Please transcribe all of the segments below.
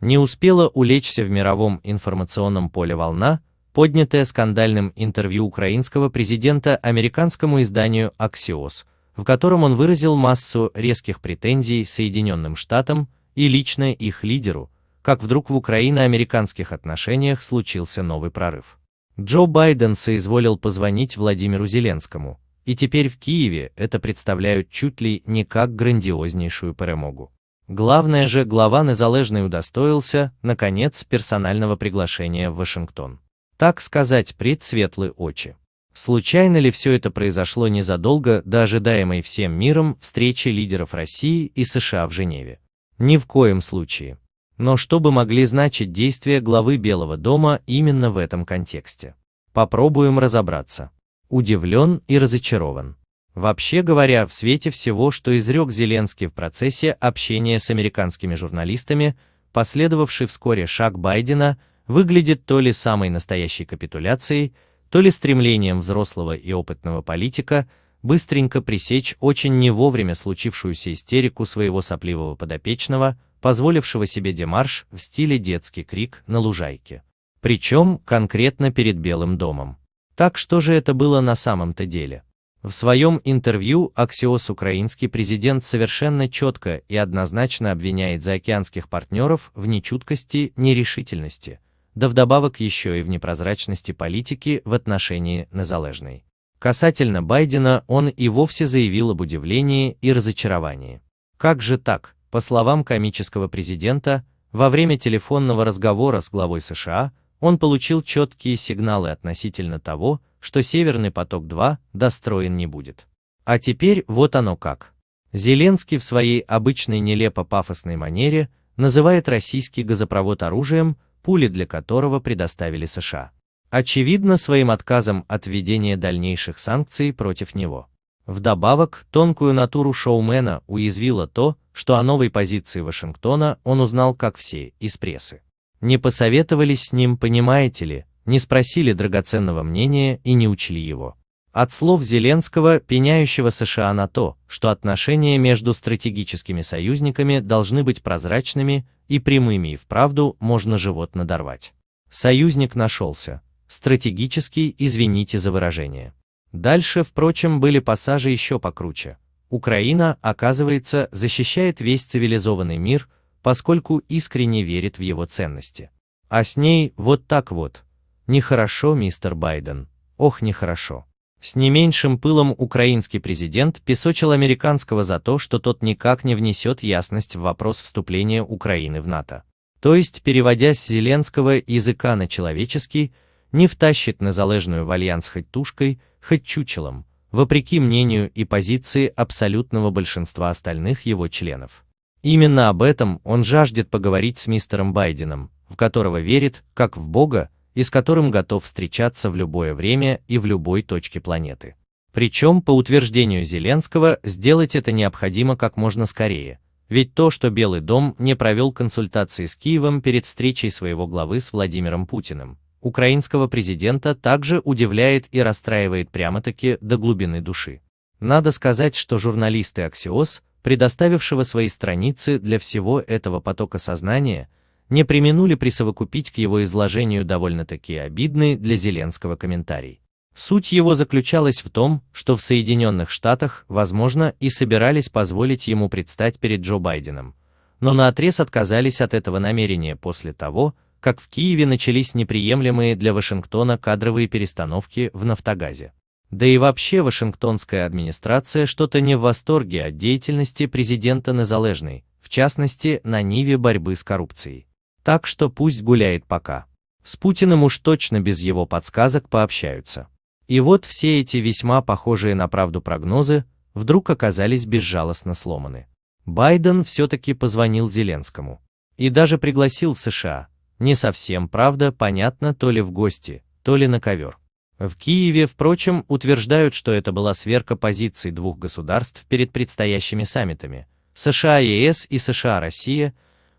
Не успела улечься в мировом информационном поле волна, поднятая скандальным интервью украинского президента американскому изданию Axios, в котором он выразил массу резких претензий Соединенным Штатам и лично их лидеру, как вдруг в украино-американских отношениях случился новый прорыв. Джо Байден соизволил позвонить Владимиру Зеленскому, и теперь в Киеве это представляют чуть ли не как грандиознейшую перемогу. Главное же, глава Незалежный удостоился, наконец, персонального приглашения в Вашингтон. Так сказать, пред светлые очи. Случайно ли все это произошло незадолго до ожидаемой всем миром встречи лидеров России и США в Женеве? Ни в коем случае. Но что бы могли значить действия главы Белого дома именно в этом контексте? Попробуем разобраться. Удивлен и разочарован. Вообще говоря, в свете всего, что изрек Зеленский в процессе общения с американскими журналистами, последовавший вскоре шаг Байдена выглядит то ли самой настоящей капитуляцией, то ли стремлением взрослого и опытного политика быстренько пресечь очень не вовремя случившуюся истерику своего сопливого подопечного, позволившего себе демарш в стиле детский крик на лужайке. Причем конкретно перед Белым домом. Так что же это было на самом-то деле? В своем интервью Axios украинский президент совершенно четко и однозначно обвиняет заокеанских партнеров в нечуткости, нерешительности, да вдобавок еще и в непрозрачности политики в отношении незалежной. Касательно Байдена он и вовсе заявил об удивлении и разочаровании. Как же так, по словам комического президента, во время телефонного разговора с главой США он получил четкие сигналы относительно того, что Северный поток-2 достроен не будет. А теперь вот оно как. Зеленский в своей обычной нелепо-пафосной манере называет российский газопровод оружием, пули для которого предоставили США. Очевидно, своим отказом от введения дальнейших санкций против него. Вдобавок, тонкую натуру шоумена уязвило то, что о новой позиции Вашингтона он узнал как все из прессы. Не посоветовались с ним, понимаете ли, не спросили драгоценного мнения и не учли его. От слов Зеленского, пеняющего США на то, что отношения между стратегическими союзниками должны быть прозрачными и прямыми и вправду можно живот надорвать. Союзник нашелся. Стратегический, извините за выражение. Дальше, впрочем, были пассажи еще покруче. Украина, оказывается, защищает весь цивилизованный мир, поскольку искренне верит в его ценности. А с ней вот так вот, Нехорошо, мистер Байден. Ох, нехорошо. С не меньшим пылом украинский президент песочил американского за то, что тот никак не внесет ясность в вопрос вступления Украины в НАТО. То есть, переводя с зеленского языка на человеческий, не втащит незалежную в альянс хоть тушкой, хоть чучелом, вопреки мнению и позиции абсолютного большинства остальных его членов. Именно об этом он жаждет поговорить с мистером Байденом, в которого верит, как в Бога, и с которым готов встречаться в любое время и в любой точке планеты. Причем, по утверждению Зеленского, сделать это необходимо как можно скорее, ведь то, что Белый дом не провел консультации с Киевом перед встречей своего главы с Владимиром Путиным, украинского президента также удивляет и расстраивает прямо-таки до глубины души. Надо сказать, что журналисты Axios, предоставившего свои страницы для всего этого потока сознания, не применули присовокупить к его изложению довольно-таки обидный для Зеленского комментарий. Суть его заключалась в том, что в Соединенных Штатах, возможно, и собирались позволить ему предстать перед Джо Байденом, но наотрез отказались от этого намерения после того, как в Киеве начались неприемлемые для Вашингтона кадровые перестановки в Нафтогазе. Да и вообще Вашингтонская администрация что-то не в восторге от деятельности президента Незалежной, в частности, на ниве борьбы с коррупцией. Так что пусть гуляет пока. С Путиным уж точно без его подсказок пообщаются. И вот все эти весьма похожие на правду прогнозы вдруг оказались безжалостно сломаны. Байден все-таки позвонил Зеленскому. И даже пригласил США. Не совсем, правда, понятно, то ли в гости, то ли на ковер. В Киеве, впрочем, утверждают, что это была сверка позиций двух государств перед предстоящими саммитами США-ЕС и США-Россия,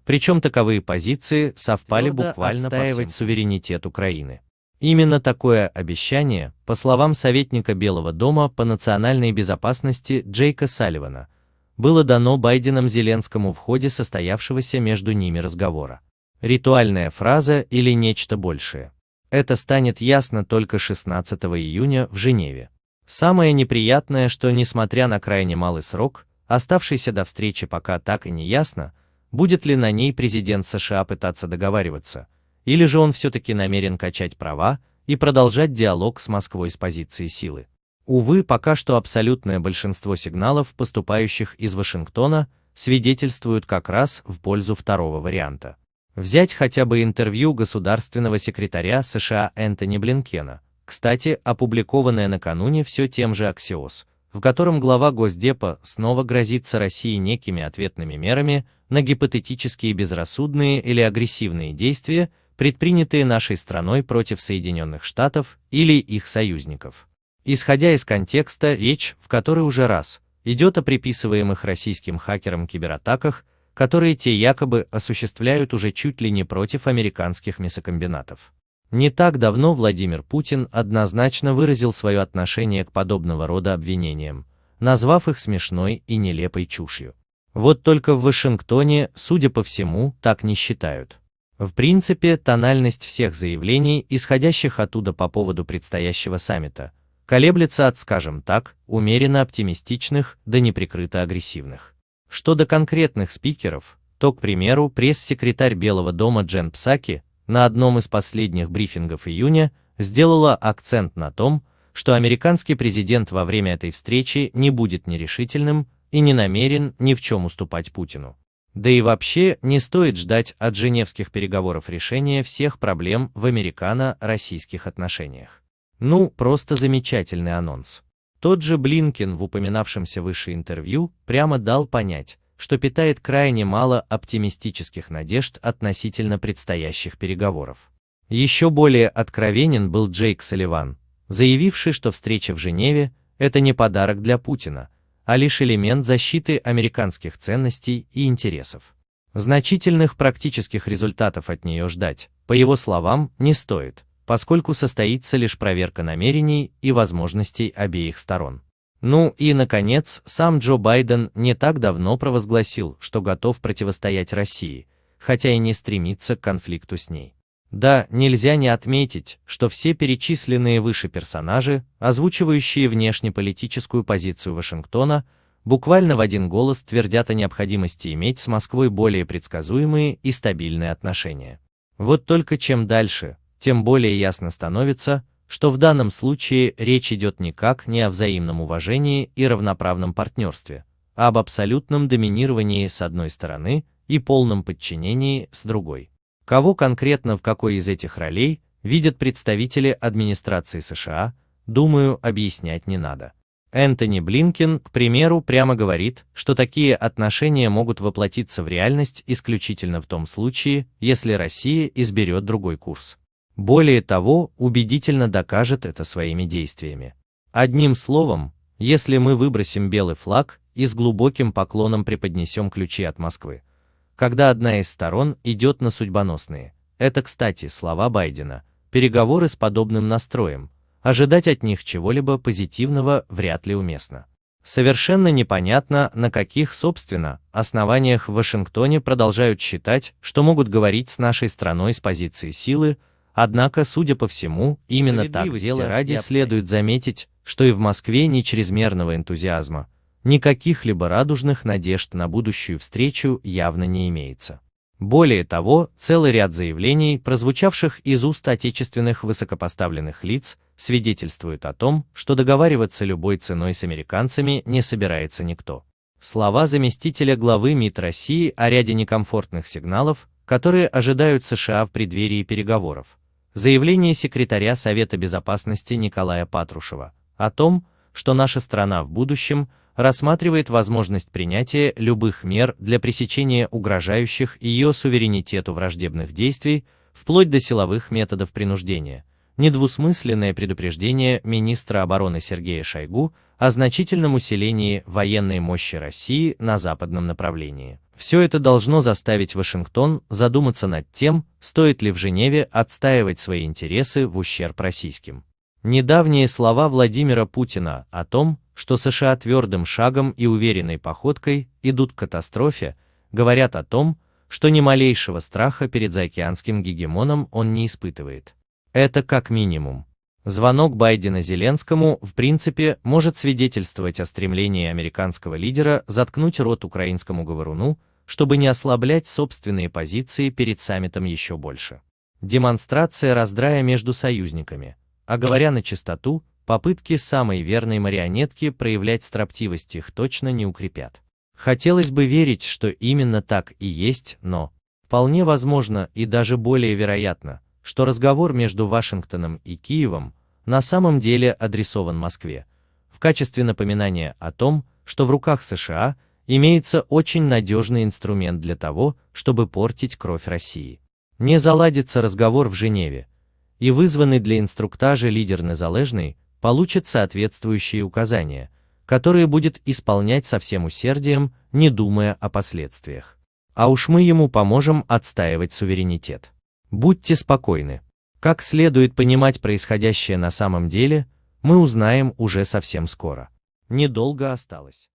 причем таковые позиции совпали Твердо буквально отстаивать суверенитет Украины. Именно такое обещание, по словам советника Белого дома по национальной безопасности Джейка Салливана, было дано Байденом Зеленскому в ходе состоявшегося между ними разговора. ритуальная фраза или нечто большее. Это станет ясно только 16 июня в Женеве. Самое неприятное, что несмотря на крайне малый срок, оставшийся до встречи пока так и не ясно, будет ли на ней президент США пытаться договариваться, или же он все-таки намерен качать права и продолжать диалог с Москвой с позиции силы. Увы, пока что абсолютное большинство сигналов, поступающих из Вашингтона, свидетельствуют как раз в пользу второго варианта. Взять хотя бы интервью государственного секретаря США Энтони Блинкена, кстати, опубликованное накануне все тем же Axios, в котором глава Госдепа снова грозится России некими ответными мерами на гипотетические безрассудные или агрессивные действия, предпринятые нашей страной против Соединенных Штатов или их союзников. Исходя из контекста, речь, в которой уже раз, идет о приписываемых российским хакерам кибератаках, которые те якобы осуществляют уже чуть ли не против американских мясокомбинатов. Не так давно Владимир Путин однозначно выразил свое отношение к подобного рода обвинениям, назвав их смешной и нелепой чушью. Вот только в Вашингтоне, судя по всему, так не считают. В принципе, тональность всех заявлений, исходящих оттуда по поводу предстоящего саммита, колеблется от, скажем так, умеренно оптимистичных до неприкрыто агрессивных. Что до конкретных спикеров, то, к примеру, пресс-секретарь Белого дома Джен Псаки на одном из последних брифингов июня сделала акцент на том, что американский президент во время этой встречи не будет нерешительным и не намерен ни в чем уступать Путину. Да и вообще не стоит ждать от женевских переговоров решения всех проблем в американо-российских отношениях. Ну, просто замечательный анонс. Тот же Блинкин в упоминавшемся выше интервью прямо дал понять, что питает крайне мало оптимистических надежд относительно предстоящих переговоров. Еще более откровенен был Джейк Салливан, заявивший, что встреча в Женеве – это не подарок для Путина, а лишь элемент защиты американских ценностей и интересов. Значительных практических результатов от нее ждать, по его словам, не стоит – поскольку состоится лишь проверка намерений и возможностей обеих сторон. Ну и, наконец, сам Джо Байден не так давно провозгласил, что готов противостоять России, хотя и не стремится к конфликту с ней. Да, нельзя не отметить, что все перечисленные выше персонажи, озвучивающие внешнеполитическую позицию Вашингтона, буквально в один голос твердят о необходимости иметь с Москвой более предсказуемые и стабильные отношения. Вот только чем дальше, тем более ясно становится, что в данном случае речь идет никак не о взаимном уважении и равноправном партнерстве, а об абсолютном доминировании с одной стороны и полном подчинении с другой. Кого конкретно в какой из этих ролей видят представители администрации США, думаю, объяснять не надо. Энтони Блинкен, к примеру, прямо говорит, что такие отношения могут воплотиться в реальность исключительно в том случае, если Россия изберет другой курс. Более того, убедительно докажет это своими действиями. Одним словом, если мы выбросим белый флаг и с глубоким поклоном преподнесем ключи от Москвы, когда одна из сторон идет на судьбоносные, это, кстати, слова Байдена, переговоры с подобным настроем, ожидать от них чего-либо позитивного вряд ли уместно. Совершенно непонятно, на каких, собственно, основаниях в Вашингтоне продолжают считать, что могут говорить с нашей страной с позиции силы, Однако, судя по всему, именно так дело ради следует заметить, что и в Москве ни чрезмерного энтузиазма, ни каких-либо радужных надежд на будущую встречу явно не имеется. Более того, целый ряд заявлений, прозвучавших из уст отечественных высокопоставленных лиц, свидетельствует о том, что договариваться любой ценой с американцами не собирается никто. Слова заместителя главы МИД России о ряде некомфортных сигналов, которые ожидают США в преддверии переговоров, заявление секретаря Совета Безопасности Николая Патрушева о том, что наша страна в будущем рассматривает возможность принятия любых мер для пресечения угрожающих ее суверенитету враждебных действий, вплоть до силовых методов принуждения, недвусмысленное предупреждение министра обороны Сергея Шойгу о значительном усилении военной мощи России на западном направлении. Все это должно заставить Вашингтон задуматься над тем, стоит ли в Женеве отстаивать свои интересы в ущерб российским. Недавние слова Владимира Путина о том, что США твердым шагом и уверенной походкой идут к катастрофе, говорят о том, что ни малейшего страха перед заокеанским гегемоном он не испытывает. Это как минимум. Звонок Байдена Зеленскому, в принципе, может свидетельствовать о стремлении американского лидера заткнуть рот украинскому говоруну, чтобы не ослаблять собственные позиции перед саммитом еще больше. Демонстрация раздрая между союзниками. А говоря на чистоту, попытки самой верной марионетки проявлять строптивость их точно не укрепят. Хотелось бы верить, что именно так и есть, но вполне возможно и даже более вероятно, что разговор между Вашингтоном и Киевом на самом деле адресован Москве, в качестве напоминания о том, что в руках США имеется очень надежный инструмент для того, чтобы портить кровь России. Не заладится разговор в Женеве, и вызванный для инструктажа лидер Незалежный получит соответствующие указания, которые будет исполнять со всем усердием, не думая о последствиях. А уж мы ему поможем отстаивать суверенитет. Будьте спокойны. Как следует понимать происходящее на самом деле, мы узнаем уже совсем скоро. Недолго осталось.